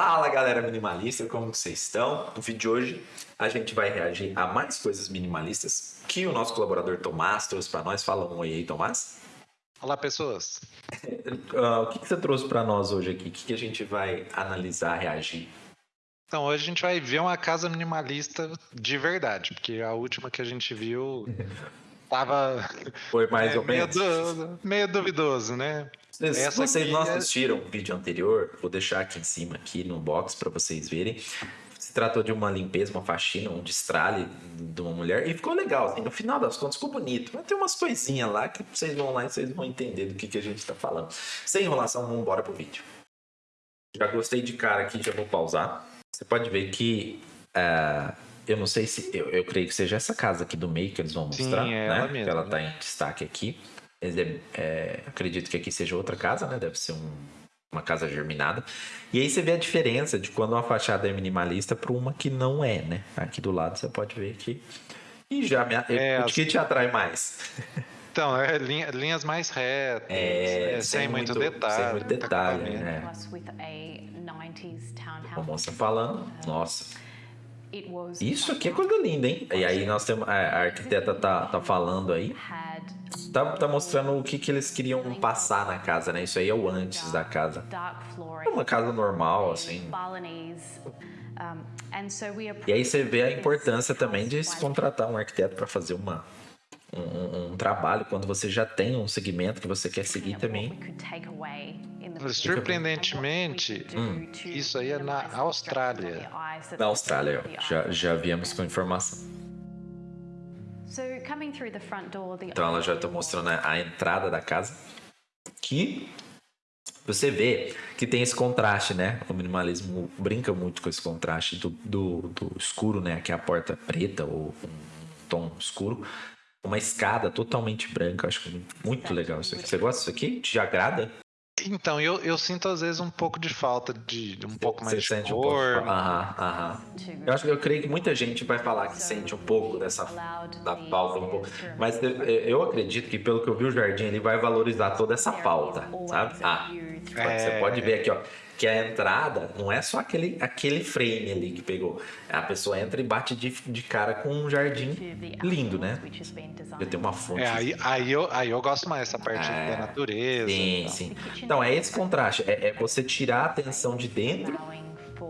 Fala galera minimalista, como vocês estão? No vídeo de hoje a gente vai reagir a mais coisas minimalistas que o nosso colaborador Tomás trouxe para nós. Fala um oi aí, Tomás. Olá, pessoas. Uh, o que, que, você trouxe para nós hoje aqui? O que, que, a gente vai analisar, reagir? Então, hoje a gente vai ver uma casa minimalista de verdade, porque a última que a gente viu tava. Foi mais é, ou menos. Meio, meio duvidoso, né? Se vocês não é assistiram o vídeo anterior, vou deixar aqui em cima, aqui no box, para vocês verem. Se tratou de uma limpeza, uma faxina, um destralhe de uma mulher. E ficou legal, assim, no final das contas ficou bonito. Mas tem umas coisinhas lá que vocês vão lá e vocês vão entender do que, que a gente está falando. Sem enrolação, vamos embora pro vídeo. Já gostei de cara aqui, já vou pausar. Você pode ver que... Uh, eu não sei se... Eu, eu creio que seja essa casa aqui do meio que eles vão mostrar, Sim, é né? Ela mesmo, ela né? tá em destaque aqui. É, acredito que aqui seja outra casa, né? Deve ser um, uma casa germinada. E aí você vê a diferença de quando uma fachada é minimalista para uma que não é, né? Aqui do lado você pode ver que. E já me, é, o que te atrai mais? Então, é linha, linhas mais retas, é, é, sem, sem, muito, detalhe. Sem muito detalhe, né? A moça falando, nossa. Isso aqui é coisa linda, hein? E aí nós temos. A arquiteta tá, tá falando aí. Tá, tá mostrando o que, que eles queriam passar na casa, né? Isso aí é o antes da casa. É uma casa normal, assim. E aí você vê a importância também de se contratar um arquiteto para fazer uma, um, um, trabalho quando você já tem um segmento que você quer seguir também. Surpreendentemente, hum. isso aí é na Austrália. Na Austrália, já, já viemos com informação. Então ela já está mostrando a entrada da casa. Que você vê que tem esse contraste, né? O minimalismo brinca muito com esse contraste do, do, do escuro, né? Aqui é a porta preta ou um tom escuro. Uma escada totalmente branca. Acho muito legal isso aqui. Você gosta disso aqui? Te agrada? Então, eu, eu sinto às vezes um pouco de falta de um pouco mais Você de sente cor. Um pouco. Aham, aham. Eu acho que eu creio que muita gente vai falar que sente um pouco dessa da falta um pouco, mas eu acredito que pelo que eu vi o jardim ele vai valorizar toda essa falta, sabe? Ah, é... você pode ver aqui, ó que a entrada não é só aquele, aquele frame ali que pegou. A pessoa entra e bate de, de cara com um jardim lindo, né? Já tem uma fonte. É, aí, aí, eu, aí eu gosto mais dessa parte é, da natureza. Sim, sim. Então, é esse contraste. É, é você tirar a atenção de dentro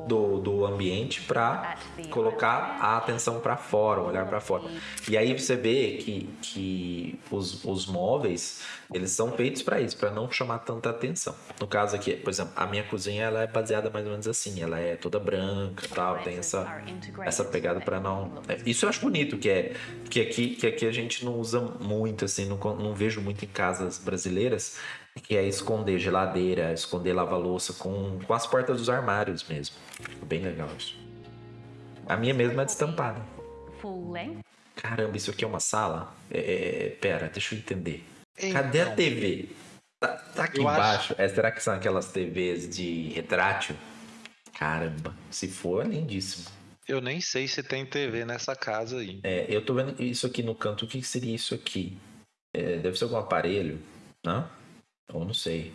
do, do ambiente para colocar a atenção para fora, olhar para fora. E aí você vê que, que os, os móveis eles são feitos para isso, para não chamar tanta atenção. No caso aqui, por exemplo, a minha cozinha ela é baseada mais ou menos assim, ela é toda branca, tal, tem essa essa pegada para não. É, isso eu acho bonito que é que aqui que aqui a gente não usa muito assim, não, não vejo muito em casas brasileiras que é esconder geladeira, esconder lava-louça com, com as portas dos armários mesmo. Bem legal isso. A minha mesmo é destampada. Caramba, isso aqui é uma sala? É, é pera, deixa eu entender. Cadê a TV? Tá, tá aqui eu embaixo. Acho... É, será que são aquelas TVs de retrátil? Caramba, se for, é lindíssimo. Eu nem sei se tem TV nessa casa aí. É, eu tô vendo isso aqui no canto. O que seria isso aqui? É, deve ser algum aparelho, não? Ou não sei.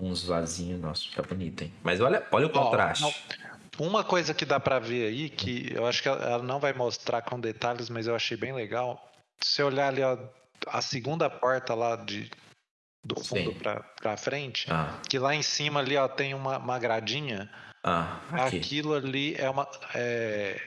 Uns vasinhos, nossa, tá bonito, hein? Mas olha, olha o contraste. Oh, uma coisa que dá para ver aí, que eu acho que ela não vai mostrar com detalhes, mas eu achei bem legal. Se você olhar ali, ó, a segunda porta lá de, do fundo pra, pra frente, ah. que lá em cima ali, ó, tem uma, uma gradinha. Ah, aqui. Aquilo ali é uma. É...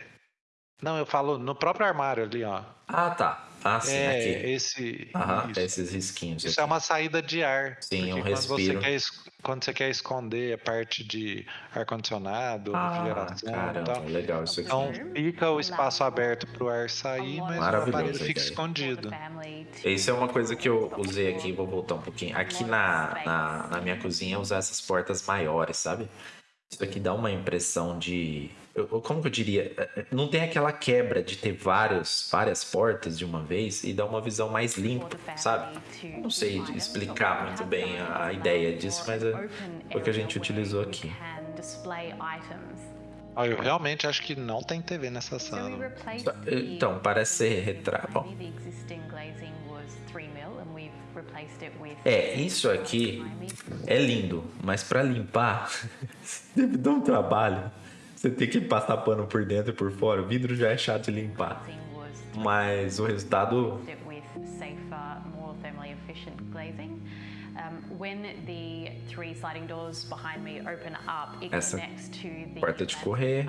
Não, eu falo no próprio armário ali, ó. Ah, tá. Ah, sim, é, aqui. Esse, Aham, esses risquinhos. Isso é aqui. é uma saída de ar. Sim, um quando respiro. Você quer, quando você quer esconder a parte de ar-condicionado, ah, refrigeração caramba, e tal. legal isso aqui. Então fica o espaço aberto para o ar sair, mas o aparelho fica escondido. Isso é uma coisa que eu usei aqui, vou voltar um pouquinho. Aqui na, na, na minha cozinha, usar essas portas maiores, sabe? Isso aqui dá uma impressão de como que eu diria? É, é, não tem aquela quebra de ter vários, várias portas de uma vez e dar uma visão mais limpa, sabe? Não sei explicar muito bem a ideia disso, mas é o que a gente utilizou aqui. Ah, eu realmente acho que não tem TV nessa sala. Então, parece ser retrato. É, isso aqui é lindo, mas para limpar deve dar um trabalho. Você tem que passar pano por dentro e por fora. O vidro já é chato de limpar. Mas o resultado essa porta de correr,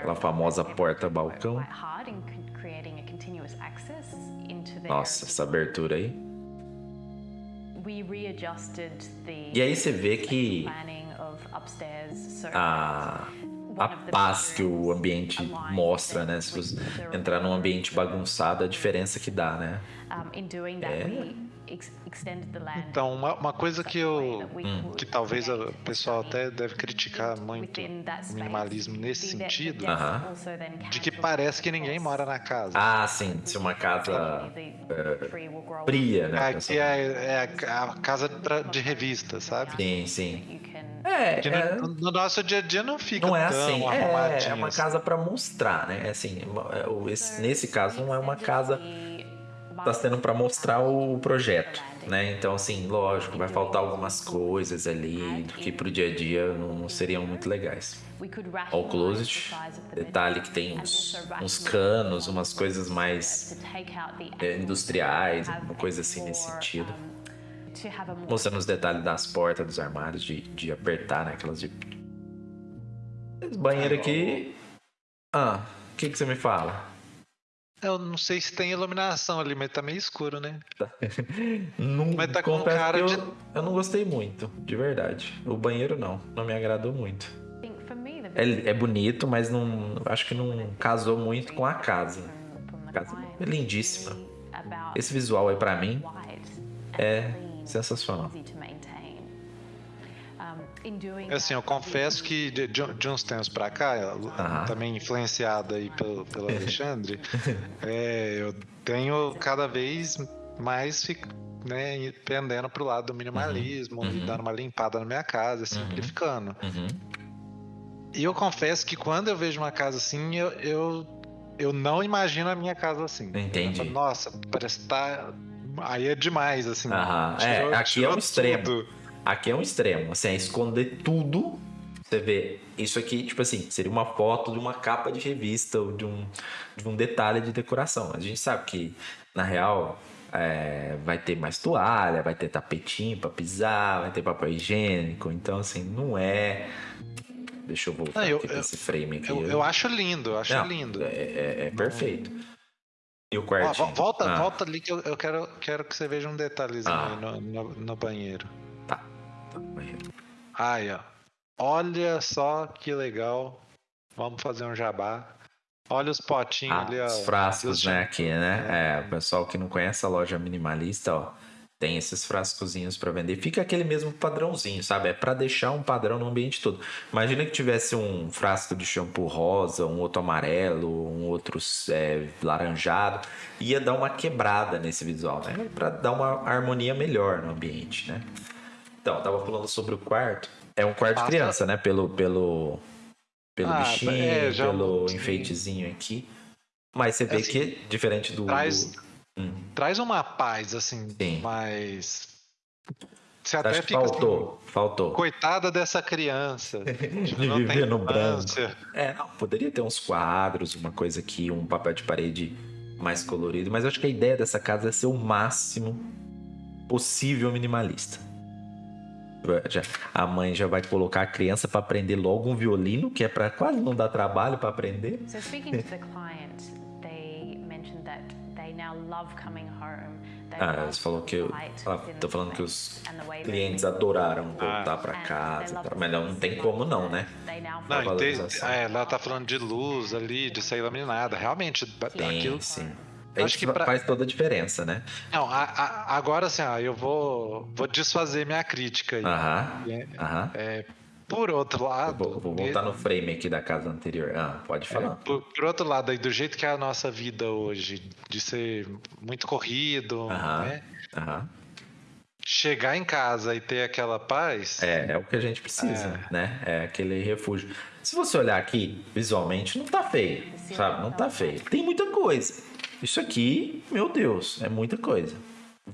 aquela famosa porta balcão. Nossa, essa abertura aí. E aí você vê que a, a paz que o ambiente mostra, né? Se você entrar num ambiente bagunçado, a diferença que dá, né? É então, uma, uma coisa que eu. Hum. que talvez o pessoal até deve criticar muito o minimalismo nesse sentido, uh -huh. de que parece que ninguém mora na casa. Ah, sim. Se uma casa é, fria, né? Aqui é, é a casa de revista, sabe? Sim, sim. É, é, no, no, nosso dia a dia não fica não é tão assim, é, é uma assim. casa para mostrar, né? Assim, esse, nesse caso não é uma casa está sendo para mostrar o projeto, né? Então, assim, lógico, vai faltar algumas coisas ali que para o dia a dia não seriam muito legais. Ó, o closet, detalhe que tem uns, uns canos, umas coisas mais é, industriais, uma coisa assim nesse sentido. Mostrando os detalhes das portas, dos armários, de, de apertar, né? Aquelas de. Esse banheiro aqui. Ah, o que, que você me fala? Eu não sei se tem iluminação ali, mas tá meio escuro, né? Tá. não, mas tá com cara eu, de. Eu não gostei muito, de verdade. O banheiro não, não me agradou muito. É, é bonito, mas não acho que não casou muito com a casa. A casa é lindíssima. Esse visual aí para mim é sensacional. Assim, eu confesso que de, de uns tempos para cá, também influenciado aí pelo, pelo Alexandre, é, eu tenho cada vez mais né, pendendo pro lado do minimalismo uhum. e dando uma limpada na minha casa, uhum. simplificando. Uhum. E eu confesso que quando eu vejo uma casa assim, eu, eu, eu não imagino a minha casa assim. Entendi. Falo, Nossa, parece que tá. Aí é demais, assim. é, aqui é um extremo. Tudo. Aqui é um extremo, assim, é esconder tudo. Você vê, isso aqui, tipo assim, seria uma foto de uma capa de revista ou de um, de um detalhe de decoração. A gente sabe que, na real, é, vai ter mais toalha, vai ter tapetinho para pisar, vai ter papel higiênico. Então, assim, não é. Deixa eu voltar não, eu, aqui pra esse frame aqui. Eu, eu acho lindo, eu acho não, lindo. É, é, é perfeito. E o quartinho? volta, ah. volta ali que eu, eu, quero, quero que você veja um detalhezinho ah. no, no, no banheiro. Aí, ó. Olha só que legal. Vamos fazer um jabá. Olha os potinhos ah, ali, ó. Os frascos, né, aqui, né? É. é, o pessoal que não conhece a loja minimalista, ó, tem esses frascozinhos para vender. Fica aquele mesmo padrãozinho, sabe? É para deixar um padrão no ambiente todo. Imagina que tivesse um frasco de shampoo rosa, um outro amarelo, um outro é, laranjado, ia dar uma quebrada nesse visual, né? Para dar uma harmonia melhor no ambiente, né? Então, tava falando sobre o quarto. É um quarto de criança, né? Pelo, pelo, pelo ah, bichinho, é, já... pelo enfeitezinho aqui. Mas você vê assim, que, diferente do. Traz, hum. traz uma paz, assim, Sim. mas. Você até fica faltou, assim, faltou. Coitada dessa criança. de viver no branco. É, não, poderia ter uns quadros, uma coisa aqui, um papel de parede mais colorido, mas eu acho que a ideia dessa casa é ser o máximo possível minimalista já, a mãe já vai colocar a criança para aprender logo um violino, que é para quase não dar trabalho para aprender. So speaking to the client, they mentioned that they now love coming home. Ah, você falou que eu, tô falando que os clientes adoraram voltar ah. para casa, mas não, não tem como não, né? Não, tem, é, ela tá falando de luz ali, de sair iluminada, realmente tem, aquilo. Sim. Acho que pra... faz toda a diferença, né? Não, a, a, agora assim, ó, eu vou, vou desfazer minha crítica aí. Aham. É, aham. É, por outro lado. Vou, vou voltar no frame aqui da casa anterior. Ah, pode é, falar. É, por, por, outro lado, aí, do jeito que é a nossa vida hoje, de ser muito corrido, aham, né? Aham. Chegar em casa e ter aquela paz. É, é o que a gente precisa, é. né? É aquele refúgio. Se você olhar aqui visualmente, não tá feio, sabe? Não tá feio. Tem muita coisa. Isso aqui, meu Deus, é muita coisa.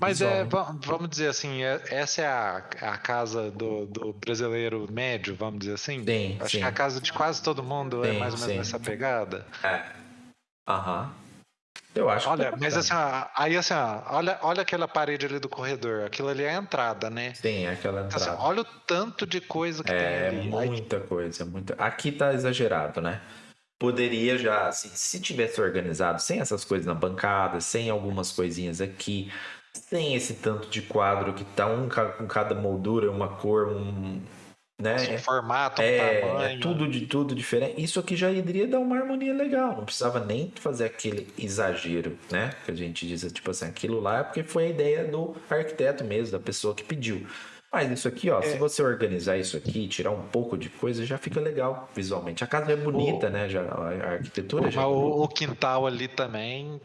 Mas é, vamos dizer assim, é, essa é a, a casa do, do, brasileiro médio, vamos dizer assim? Sim, Acho sim. que a casa de quase todo mundo é sim, é mais ou menos sim. pegada. É. Aham. Eu acho olha, que. Olha, mas assim, aí assim, olha, olha aquela parede ali do corredor. Aquilo ali é a entrada, né? Sim, é aquela entrada. Então, assim, olha o tanto de coisa que é, tem ali. Muita aí... coisa, muita. Aqui tá exagerado, né? Poderia já, assim, se tivesse organizado sem essas coisas na bancada, sem algumas coisinhas aqui, sem esse tanto de quadro que tá um com cada moldura, uma cor, um. Né? Um formato, um é, tamanho. É tudo de tudo diferente. Isso aqui já iria dar uma harmonia legal. Não precisava nem fazer aquele exagero, né? Que a gente diz, tipo assim, aquilo lá é porque foi a ideia do arquiteto mesmo, da pessoa que pediu. Mas isso aqui, ó, é. se você organizar isso aqui, tirar um pouco de coisa, já fica legal visualmente. A casa é bonita, o... né? Já, a arquitetura o, já. É o, o quintal ali também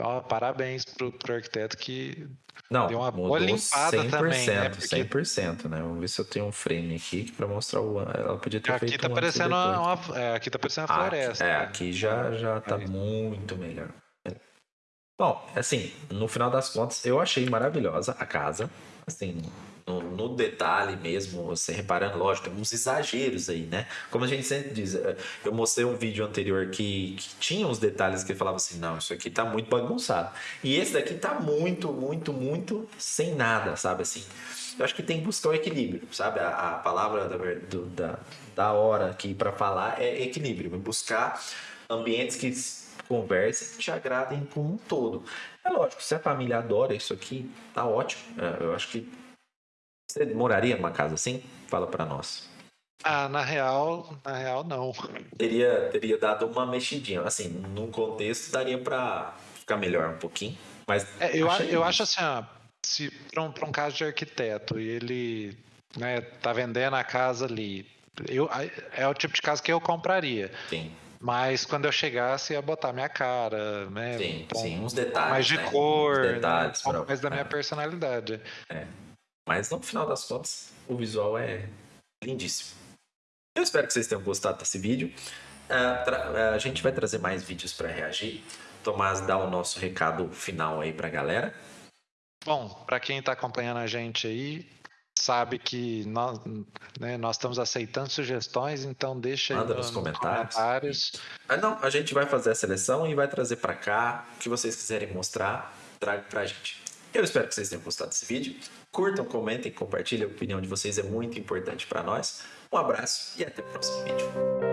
Ó, parabéns pro, pro arquiteto que não, deu uma boa limpada 100%, também, né? Porque... 100%, né? Vamos ver se eu tenho um frame aqui para mostrar o ela podia ter aqui feito tá um parecendo uma, uma, é, aqui tá parecendo uma floresta. é, aqui já já tá é. muito melhor. Bom, assim, no final das contas, eu achei maravilhosa a casa. Assim, no, no, detalhe mesmo, você reparando, lógico, tem uns exageros aí, né? Como a gente sempre diz, eh, eu mostrei um vídeo anterior que, que tinha uns detalhes que falava assim, não, isso aqui tá muito bagunçado. E esse daqui tá muito, muito, muito sem nada, sabe assim? Eu acho que tem que buscar o equilíbrio, sabe? A, a palavra da, do, da, da hora aqui para falar é equilíbrio, buscar ambientes que conversem e te agradem como um todo. É lógico, se a família adora isso aqui, tá ótimo. É, eu acho que você moraria numa casa assim? Fala para nós. Ah, na real, na real não. Teria, teria dado uma mexidinha. Assim, num contexto daria para ficar melhor um pouquinho. Mas é, eu, eu acho assim, ó, se para um, um caso de arquiteto e ele né, tá vendendo a casa ali, eu, é o tipo de casa que eu compraria. Sim. Mas quando eu chegasse, ia botar minha cara, né? Sim, um, sim, uns detalhes. Mais de né? cor, uns detalhes, né? um mais da minha é. personalidade. É. Mas no final das contas, o visual é lindíssimo. Eu espero que vocês tenham gostado desse vídeo. Uh, a gente vai trazer mais vídeos para reagir. Tomás, dá o nosso recado final aí para a galera. Bom, para quem está acompanhando a gente aí, sabe que nós, né, nós estamos aceitando sugestões, então deixa Manda aí no, nos comentários. comentários. Ah, não, a gente vai fazer a seleção e vai trazer para cá o que vocês quiserem mostrar, traga para a gente. Eu espero que vocês tenham gostado desse vídeo. Curtam, comentem, compartilhem. A opinião de vocês é muito importante para nós. Um abraço e até o próximo vídeo.